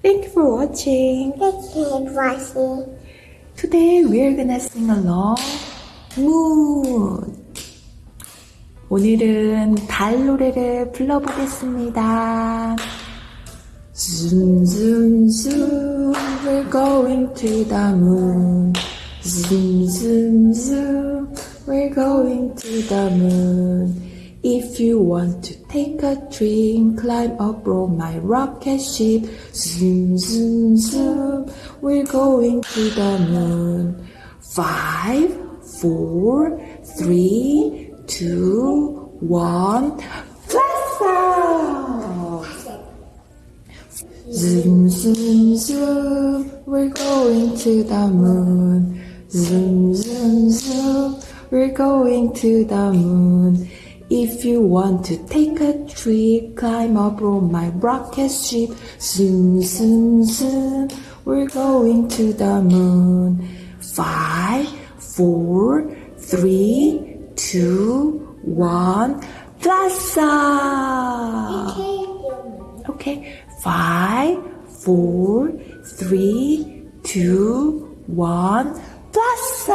Thank you for watching. Thank you for watching. Today we're gonna sing along Moon. 오늘은 달 노래를 불러보겠습니다. Zoom, zoom, zoom, we're going to the moon. Zoom, zoom, zoom, we're going to the moon. If you want to take a dream, climb up aboard my rocket ship. Zoom, zoom, zoom, we're going to the moon. Five, four, three, two, one, blast off! Zoom, zoom, zoom, we're going to the moon. Zoom, zoom, zoom, we're going to the moon. If you want to take a trip, climb aboard my rocket ship. Soon, soon, soon, we're going to the moon. Five, four, three, two, one, off! Okay, five, four, three, two, one, off!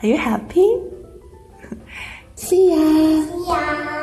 Are you happy? See ya.